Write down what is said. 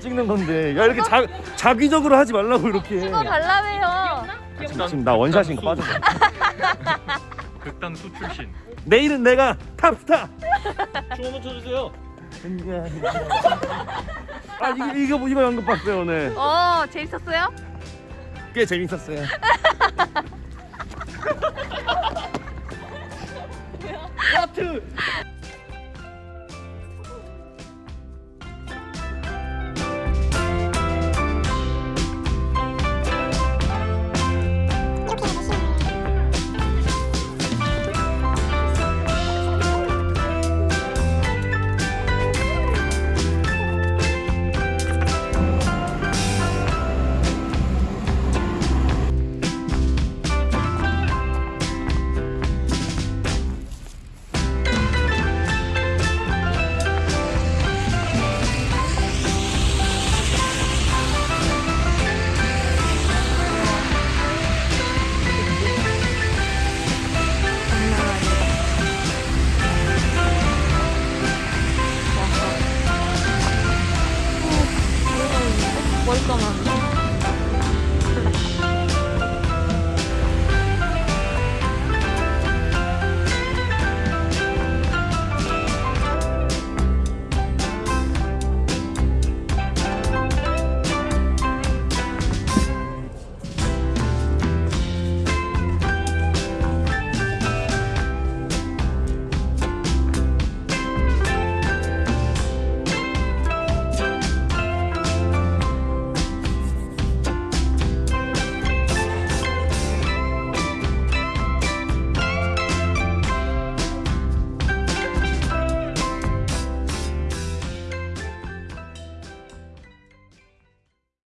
찍는 건데 야 이렇게 자, 자기적으로 하지 말라고 이렇게 찍어 달라며요. 지금 나 원샷인 거 빠졌어 극단수 출신. 내일은 내가 탑스타 춤 한번 춰주세요. 아 이거 이거 이거 연극 봤어요 오늘 어 재밌었어요? 꽤 재밌었어요 하트 懂吗？